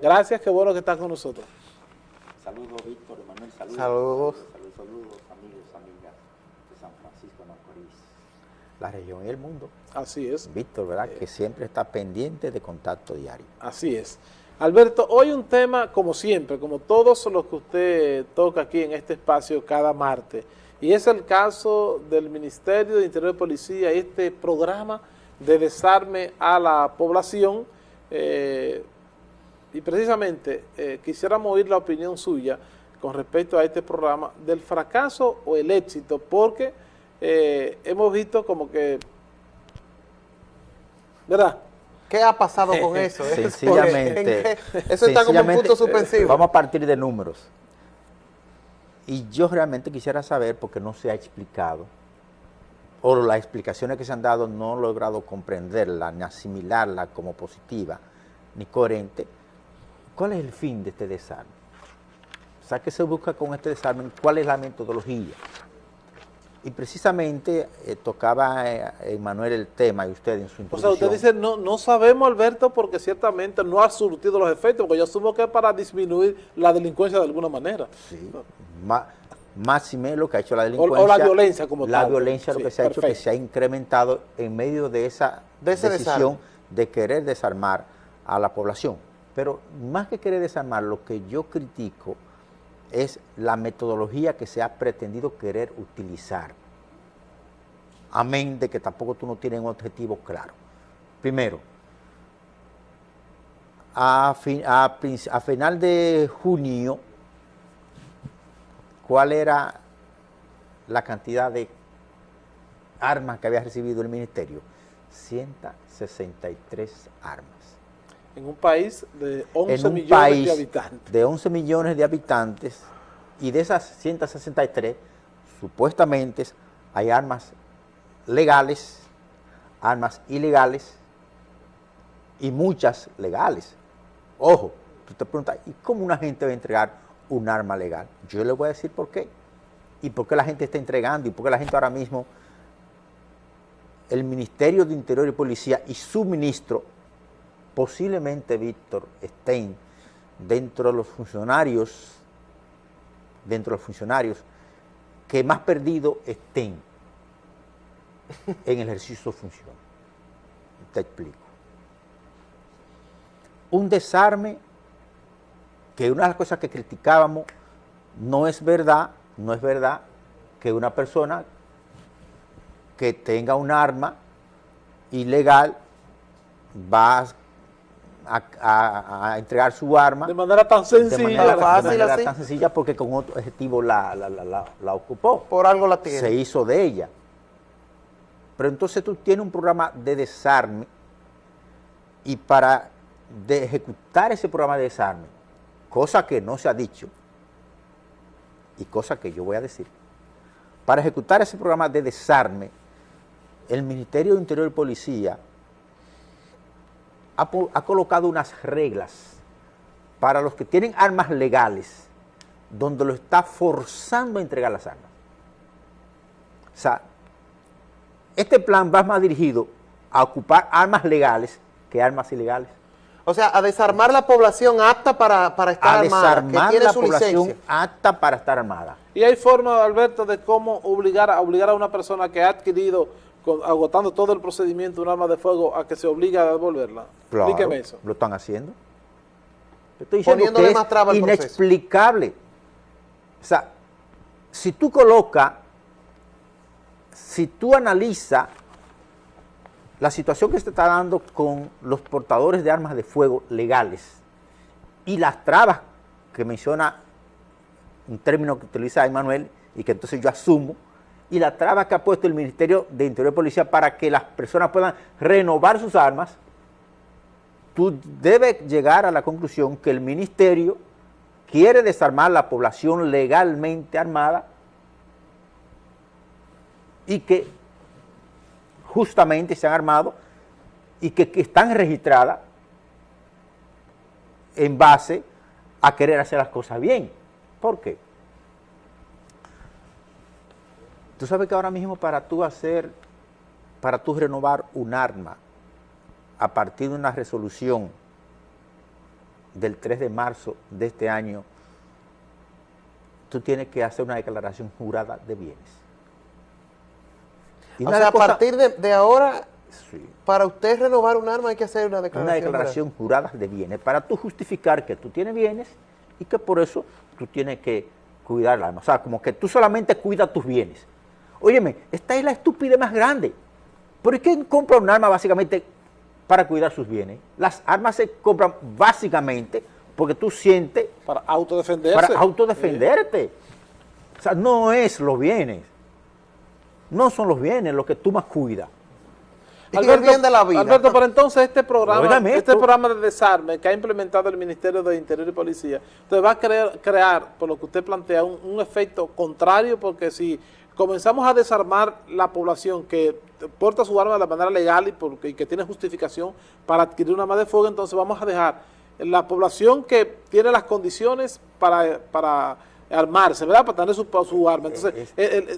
Gracias, qué bueno que estás con nosotros. Saludos, Víctor, Emanuel, saludos. Saludos. Saludos, saludos, amigos, amigas de San Francisco de Macorís. La región y el mundo. Así es, Víctor, ¿verdad? Que siempre está pendiente de contacto diario. así es. Alberto, hoy un tema como siempre, como todos los que usted toca aquí en este espacio cada martes, y es el caso del Ministerio de Interior y Policía y este programa de desarme a la población, eh, y precisamente eh, quisiéramos oír la opinión suya con respecto a este programa del fracaso o el éxito, porque eh, hemos visto como que, ¿verdad? ¿Qué ha pasado con eso? Sencillamente. Eso está como un punto suspensivo. Vamos a partir de números. Y yo realmente quisiera saber, porque no se ha explicado, o las explicaciones que se han dado no he logrado comprenderla, ni asimilarla como positiva, ni coherente, ¿cuál es el fin de este desarme? O sea, ¿qué se busca con este desarme? ¿Cuál es la metodología? Y precisamente eh, tocaba eh, Emanuel el tema, y usted en su O introducción. sea, usted dice, no, no sabemos, Alberto, porque ciertamente no ha surtido los efectos, porque yo asumo que es para disminuir la delincuencia de alguna manera. Sí. Ma- máxime lo que ha hecho la o delincuencia. la violencia como La tal. violencia lo Sí, que se ha hecho que se ha incrementado en medio de esa De decisión desarme. de querer desarmar a la población. Pero más que querer desarmar, lo que yo critico es la metodología que se ha pretendido querer utilizar. Amén de que tampoco tú no tienes un objetivo claro. Primero, a, a final de junio, ¿cuál era la cantidad de armas que había recibido el ministerio? 163 armas. En un país de 11 en un millones de habitantes. de 11 millones de habitantes y de esas 163, supuestamente hay armas legales, armas ilegales y muchas legales. Ojo, tú te preguntas, ¿y cómo una gente va a entregar un arma legal? Yo le voy a decir por qué. Y por qué la gente está entregando y por qué la gente ahora mismo, el Ministerio de Interior y Policía y su ministro, posiblemente Víctor, estén dentro de los funcionarios, dentro de los funcionarios que más perdidos estén en el ejercicio de función. Te explico. Un desarme, que una de las cosas que criticábamos, no es verdad, no es verdad que una persona que tenga un arma ilegal va a, a- a entregar su arma De manera tan de sencilla. de manera así. tan sencilla porque con otro objetivo la, la- la- la- la ocupó, Por algo la tiene. se hizo de ella. Pero entonces tú tienes un programa de desarme y para de ejecutar ese programa de desarme, cosa que no se ha dicho y cosa que yo voy a decir, para ejecutar ese programa de desarme, el Ministerio de Interior y Policía ha, colocado unas reglas para los que tienen armas legales, donde lo está forzando a entregar las armas. O sea, este plan va más dirigido a ocupar armas legales que armas ilegales. O sea, a desarmar la población apta para, para estar A armada, que desarmar tiene la su población licencia. apta para estar armada. Y hay forma, Alberto, de cómo obligar a, obligar a una persona que ha adquirido, agotando todo el procedimiento, un arma de fuego, a que se obligue a devolverla. Claro, Explíqueme eso. lo están haciendo. Yo Estoy diciendo Poniéndole que más es traba proceso. inexplicable. O sea, si tú colocas, si tú analizas la situación que se está dando con los portadores de armas de fuego legales y las trabas que menciona un término que utiliza Emanuel y que entonces yo asumo, y la traba que ha puesto el Ministerio de Interior y Policía para que las personas puedan renovar sus armas, tú debes llegar a la conclusión que el ministerio quiere desarmar la población legalmente armada y que justamente se han armado y que, que están registradas en base a querer hacer las cosas bien. ¿Por qué? Tú sabes que ahora mismo para tú hacer, para tú renovar un arma a partir de una resolución del 3 de marzo de este año, tú tienes que hacer una declaración jurada de bienes. Y O sea, a partir de, de ahora, Sí. para usted renovar un arma hay que hacer una una declaración. declaración jurada de bienes para tú justificar que tú tienes bienes y que por eso tú tienes que cuidar el arma. O sea, como que tú solamente cuidas tus bienes. Óyeme, esta es la estupidez más grande. ¿Por qué compra un arma básicamente para cuidar sus bienes? Las armas se compran básicamente porque tú sientes Para autodefenderse. para autodefenderte. O sea, no es los bienes. No son los bienes los que tú más cuidas. Bien de la vida. Alberto, pero entonces este programa, este programa de desarme que ha implementado el Ministerio de Interior y Policía, entonces va a crear, crear por lo que usted plantea, un, un efecto contrario, porque si comenzamos a desarmar la población que porta su arma de la manera legal y, porque, y que tiene justificación para adquirir una arma de fuego, entonces vamos a dejar la población que tiene las condiciones para, para armarse, ¿verdad? Para tener su, su arma. Entonces, Es- el-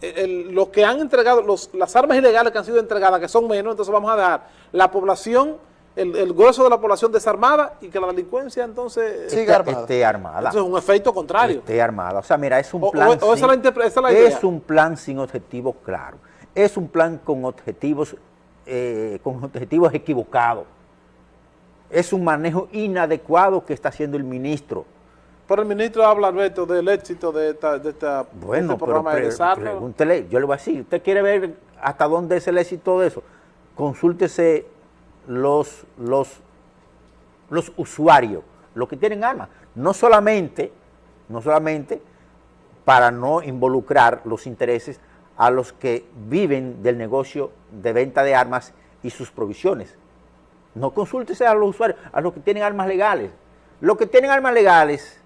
el- el- los que han entregado, los, las armas ilegales que han sido entregadas, que son menos, entonces vamos a dejar la población, el, el grueso de la población desarmada y que la delincuencia entonces Sí. Sigue Esté- armada. esté armada. entonces es un efecto contrario. esté armada. O sea, mira, es un O- o- plan. o esa sin- la esa es la idea. es un plan sin objetivo claro. Es un plan con objetivos, eh, con objetivos equivocados. Es un manejo inadecuado que está haciendo el ministro. Pero el ministro habla, Alberto, del éxito de, esta, de, esta, de Bueno, este pero programa de desarme. pregúntele, yo le voy a decir, ¿usted quiere ver hasta dónde es el éxito de eso? Consúltese los, los, los usuarios, los que tienen armas. No solamente, no solamente para no involucrar los intereses a los que viven del negocio de venta de armas y sus provisiones. No consúltese a los usuarios, a los que tienen armas legales. Los que tienen armas legales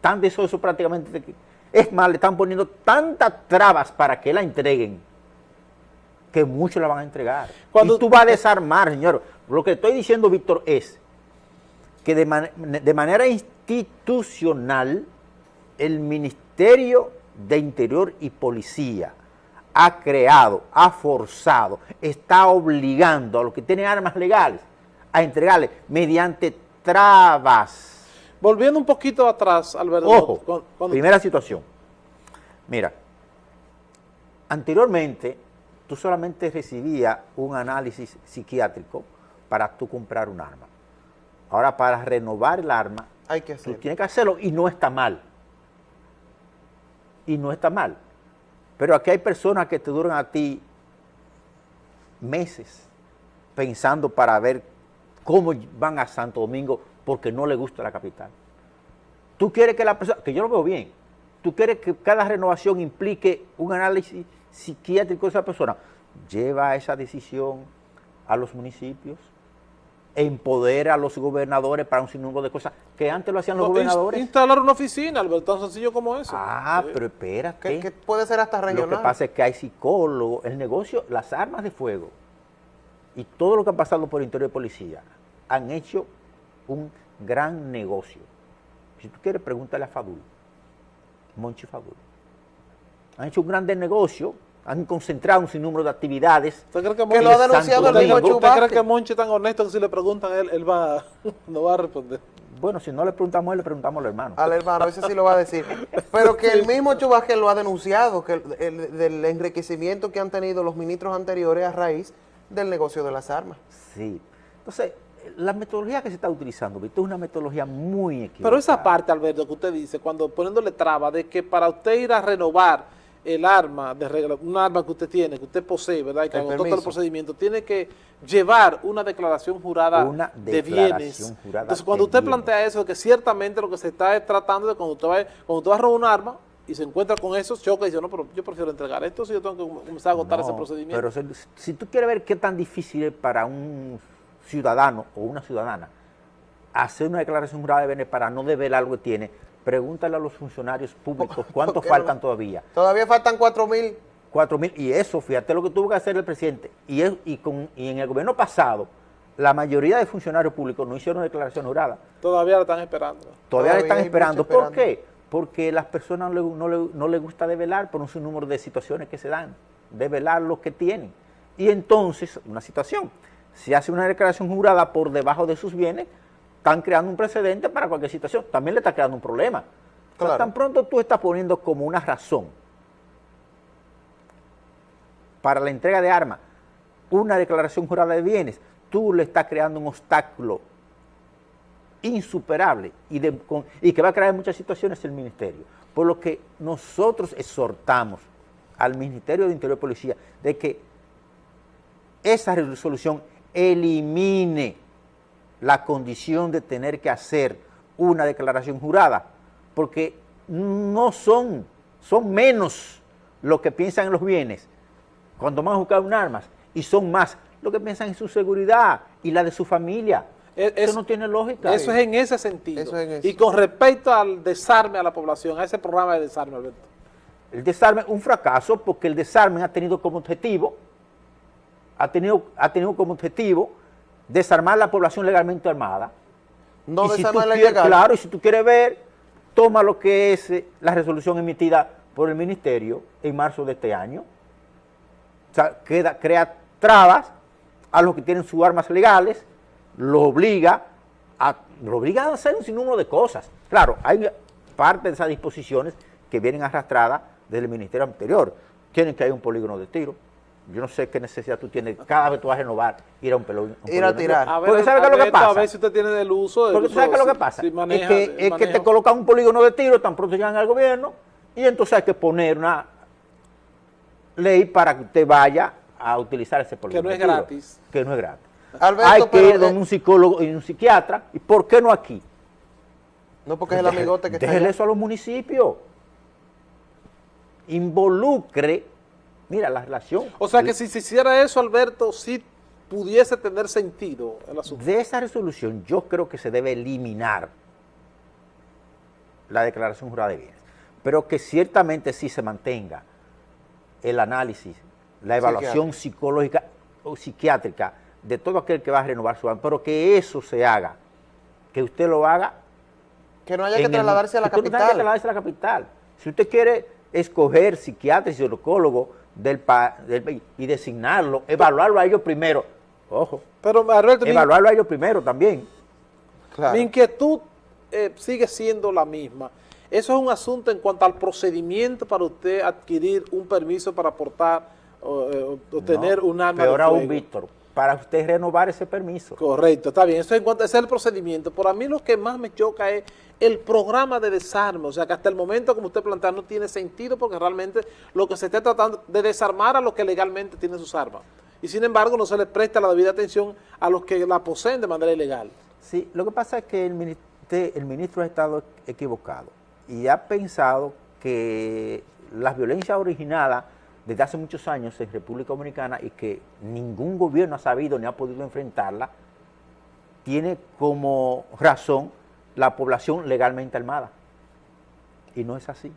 tan desoso prácticamente. Es más, le están poniendo tantas trabas para que la entreguen que muchos la van a entregar. Cuando- y tú vas a desarmar, señor. Lo que estoy diciendo, Víctor, es que de, man- de manera institucional el Ministerio de Interior y Policía ha creado, ha forzado, está obligando a los que tienen armas legales a entregarle mediante trabas. Volviendo un poquito atrás, Alberto. Ojo, cuando- primera situación. Mira, anteriormente tú solamente recibías un análisis psiquiátrico para tú comprar un arma. Ahora para renovar el arma, Hay que tú tienes que hacerlo y no está mal. Y no está mal. Pero aquí hay personas que te duran a ti meses pensando para ver cómo van a Santo Domingo porque no le gusta la capital. Tú quieres que la persona, que yo lo veo bien, tú quieres que cada renovación implique un análisis psiquiátrico de esa persona. Lleva esa decisión a los municipios, empodera a los gobernadores para un sinnúmero de cosas que antes lo hacían los No, gobernadores. ins- Instalar una oficina, Alberto, tan sencillo como eso. Ah, Sí. pero espérate. Que, que puede ser hasta Lo regional. que pasa es que hay psicólogos, el negocio, las armas de fuego y todo lo que ha pasado por el interior de policía han hecho un gran negocio. Si tú quieres, pregúntale a Fadul, Monchi Fadul. Han hecho un gran negocio, han concentrado un sinnúmero de actividades. ¿Usted cree que, lo ha denunciado el mismo ¿Usted cree que Monchi es tan honesto que si le preguntan a él, él va, no va a responder? Bueno, si no le preguntamos a él, le preguntamos al hermano. Al hermano, ese sí lo va a decir. Pero que el mismo Chubasque lo ha denunciado, que el, el- del enriquecimiento que han tenido los ministros anteriores a raíz del negocio de las armas. Sí. Entonces, la metodología que se está utilizando, Víctor, es una metodología muy equivocada. Pero esa parte, Alberto, que usted dice, cuando poniéndole traba de que para usted ir a renovar el arma, de regla, un arma que usted tiene, que usted posee, ¿verdad? Y que agotó todo el procedimiento, tiene que llevar una declaración jurada Una de bienes. jurada Entonces, cuando usted bienes. plantea eso, que ciertamente lo que se está es tratando de cuando usted va, cuando usted va a robar un arma y se encuentra con esos choques, dice, no, pero yo prefiero entregar esto si yo tengo que comenzar a agotar ese procedimiento. Pero si, si tú quieres ver qué tan difícil es para un ciudadano o una ciudadana hacer una declaración jurada de bienes para no deber algo que tiene, pregúntale a los funcionarios públicos cuántos faltan no? todavía. Todavía faltan cuatro mil. Cuatro mil, y eso, fíjate lo que tuvo que hacer el presidente. Y, es- y, con, y en el gobierno pasado, la mayoría de funcionarios públicos no hicieron declaración jurada. Todavía la están esperando. Todavía, Todavía le están esperando. mucho ¿Por esperando. qué? Porque las personas no le, no, le, no le gusta develar por un sinnúmero de situaciones que se dan. Develar lo que tienen. Y entonces, una situación, si hace una declaración jurada por debajo de sus bienes, están creando un precedente para cualquier situación, también le está creando un problema. O sea, Claro. tan pronto tú estás poniendo como una razón para la entrega de armas una declaración jurada de bienes, tú le estás creando un obstáculo insuperable y, de- con- y que va a crear muchas situaciones el ministerio. Por lo que nosotros exhortamos al Ministerio de Interior y Policía de que esa resolución elimine la condición de tener que hacer una declaración jurada, porque no son, son menos lo que piensan en los bienes cuando van a buscar un armas y son más lo que piensan en su seguridad y la de su familia. Es- Eso es- no tiene lógica. Eso es en ese sentido. Eso es en ese. Y con respecto al desarme a la población, a ese programa de desarme, Alberto. El desarme es un fracaso porque el desarme ha tenido como objetivo, ha tenido, ha tenido como objetivo desarmar la población legalmente armada. No Y si tú desarmar la quieres-. Claro, y si tú quieres ver, toma lo que es eh, la resolución emitida por el ministerio en marzo de este año. O sea, queda, crea trabas a los que tienen sus armas legales, lo obliga a, lo obliga a hacer un sinnúmero de cosas. Claro, hay parte de esas disposiciones que vienen arrastradas desde el ministerio anterior. Tienen que hay un polígono de tiro. Yo no sé qué necesidad tú tienes cada vez que tú vas a renovar ir a un, pelo- un Ir a tirar. Porque ¿sabes qué es lo que Alberto, A pasa? ver si usted tiene del uso. del Porque uso, sabes qué es lo que pasa. si maneja- es que, es que te colocan un polígono de tiro tan pronto llegan al gobierno y entonces hay que poner una ley para que usted vaya a utilizar ese polígono no es de tiro, gratis. Que no es gratis. Alberto, hay que ir donde eh, un psicólogo y un psiquiatra. ¿Y por qué no aquí? No porque es el amigote que está Déjele eso a los municipios. Involucre, mira, la relación. O sea que si se hiciera eso, Alberto, sí pudiese tener sentido el asunto. De esa resolución yo creo que se debe eliminar la declaración jurada de bienes, pero que ciertamente sí se mantenga el análisis, la evaluación psicológica o psiquiátrica de todo aquel que va a renovar su arma, pero que eso se haga, que usted lo haga Que no haya que el- trasladarse a la usted no tiene que capital. trasladarse a la capital. Si usted quiere escoger psiquiatra y psicólogo del, pa- del y designarlo, evaluarlo a ellos primero. Ojo, Pero, Alberto, mi, evaluarlo a ellos primero también. Claro. mi inquietud eh, sigue siendo la misma. Eso es un asunto en cuanto al procedimiento para usted adquirir un permiso para aportar o, eh, o tener No, un arma Peor de aún, fuego. Víctor, para usted renovar ese permiso. Correcto, está bien. Eso en cuanto, ese es el procedimiento. Por a mí lo que más me choca es el programa de desarme. O sea, que hasta el momento, como usted plantea, no tiene sentido porque realmente lo que se está tratando de desarmar a los que legalmente tienen sus armas. Y sin embargo, no se les presta la debida atención a los que la poseen de manera ilegal. Sí, lo que pasa es que el ministro, el ministro ha estado equivocado y ha pensado que las violencias originadas desde hace muchos años en República Dominicana y que ningún gobierno ha sabido ni ha podido enfrentarla, tiene como razón la población legalmente armada. Y no es así.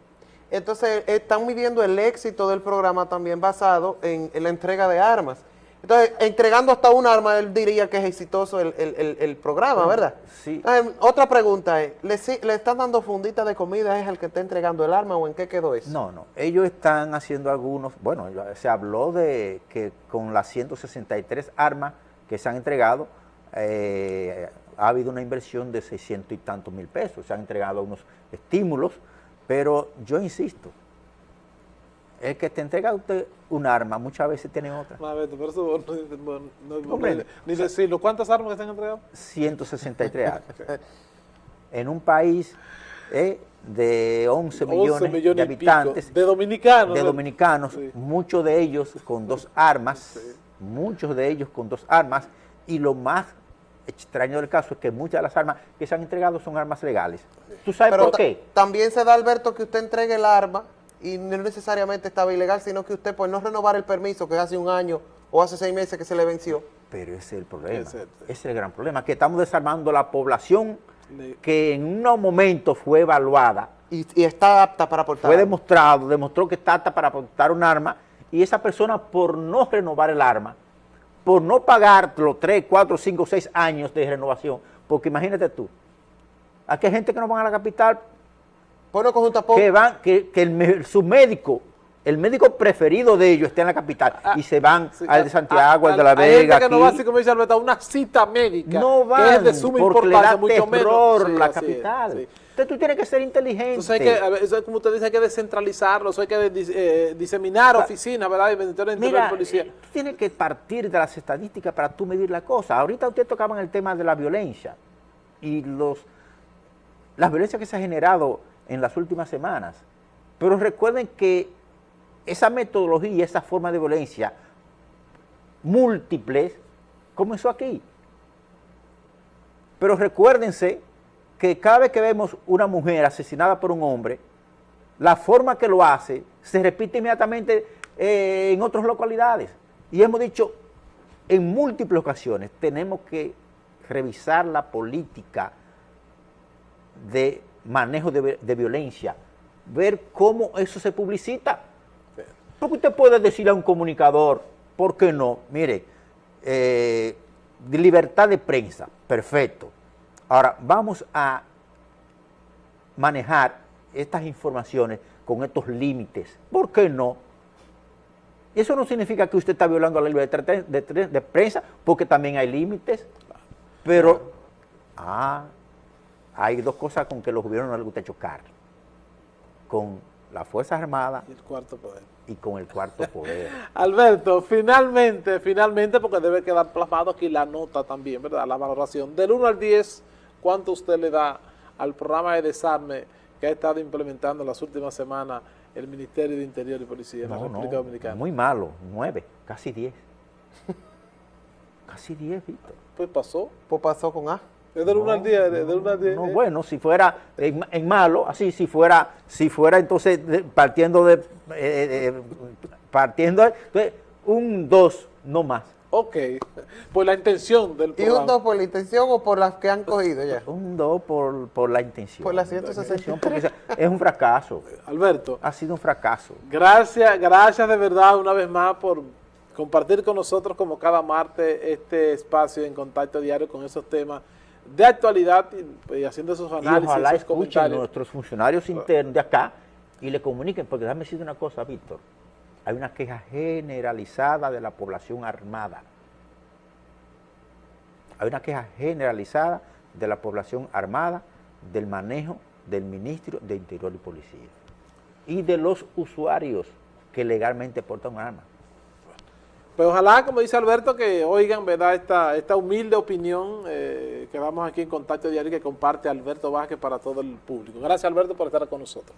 Entonces, están midiendo el éxito del programa también basado en, la entrega de armas. Entonces, entregando hasta un arma, él diría que es exitoso el, el- el- el programa, ¿verdad? Sí. Eh, otra pregunta es, ¿le, si- ¿le están dando fundita de comida es el que está entregando el arma o en qué quedó eso? No, no. Ellos están haciendo algunos, bueno, se habló de que con las 163 armas que se han entregado, eh, ha habido una inversión de 600 y tantos mil pesos, se han entregado unos estímulos, pero yo insisto, el que te entrega a usted un arma muchas veces tiene otra. Ver, por eso no, no- no- ni decirlo. ¿Cuántas armas que se han entregado? 163 armas. en un país eh, de 11 millones, 11 millones de pico. habitantes, De dominicanos. de ¿no? dominicanos, Sí. muchos de ellos con dos armas, muchos de ellos con dos armas, y lo más extraño del caso es que muchas de las armas que se han entregado son armas legales. ¿Tú sabes Pero por qué? también se da, Alberto, que usted entregue el arma y no necesariamente estaba ilegal, sino que usted, pues, no renovar el permiso que hace un año o hace seis meses que se le venció. Pero ese es el problema, Ese- ese es el gran problema, que estamos desarmando la población que en un momento fue evaluada, Y, y está apta para aportar. fue demostrado, demostró que está apta para aportar un arma, y esa persona por no renovar el arma, por no pagar los 3, 4, 5, 6 años de renovación, porque imagínate tú, aquí hay gente que no van a la capital, Bueno, con un tapón. que van, que, que el, su médico el médico preferido de ellos está en la capital Ah, y se van Sí, al de a- Santiago, a- al de La Hay gente Vega, que no va aquí. así como dice Alberto, una cita médica. no que van es de suma importancia, mucho menos. Sí, la es, capital. sí. Entonces tú tienes que ser inteligente. Entonces hay que, ver, eso como usted dice, hay que descentralizarlo, eso hay que eh, diseminar oficinas, ¿verdad? Y de Interior Mira, Policía. eh, tú tienes que partir de las estadísticas para tú medir la cosa. Ahorita usted tocaban el tema de la violencia y los las violencias que se ha generado en las últimas semanas. Pero recuerden que esa metodología esa forma de violencia múltiples comenzó aquí. Pero recuérdense que cada vez que vemos una mujer asesinada por un hombre, la forma que lo hace se repite inmediatamente eh, en otras localidades. Y hemos dicho en múltiples ocasiones, tenemos que revisar la política de manejo de, de violencia, ver cómo eso se publicita. Porque usted puede decirle a un comunicador, ¿por qué no? Mire, eh, libertad de prensa, perfecto. Ahora, vamos a manejar estas informaciones con estos límites. ¿Por qué no? Eso no significa que usted está violando la libertad de, de- de prensa, porque también hay límites. Pero, ah, hay dos cosas con que los gobiernos no les gusta chocar. Con las Fuerzas Armadas Y el cuarto poder. y con el cuarto poder. Alberto, finalmente, finalmente, porque debe quedar plasmado aquí la nota también, ¿verdad? La valoración. Del 1 al 10, ¿cuánto usted le da al programa de desarme que ha estado implementando en las últimas semanas el Ministerio de Interior y Policía en la No, República no, Dominicana? muy malo, nueve, casi diez. casi diez, Víctor. Pues pasó. Pues pasó con A. Es del 1 al 10, del 1 al 10. No, eh. bueno, si fuera en, en malo, así, si fuera, si fuera entonces de- partiendo de, eh, eh, partiendo de, entonces, un 2, no más. Ok, pues la intención del ¿Y programa. un 2 por la intención o por las que han cogido ya? Un 2 por, por la intención. Por la La intención, 163. porque es un fracaso, Alberto, ha sido un fracaso. Gracias, gracias de verdad una vez más por compartir con nosotros como cada martes este espacio en contacto diario con esos temas de actualidad y, y haciendo esos Y análisis, ojalá esos escuchen comentarios. nuestros funcionarios internos de acá y le comuniquen, porque déjame decirte una cosa, Víctor. Hay una queja generalizada de la población armada. Hay una queja generalizada de la población armada del manejo del ministro de Interior y Policía y de los usuarios que legalmente portan un arma. Pues ojalá, como dice Alberto, que oigan verdad esta, esta humilde opinión eh, que damos aquí en contacto diario que comparte Alberto Vázquez para todo el público. Gracias Alberto por estar con nosotros.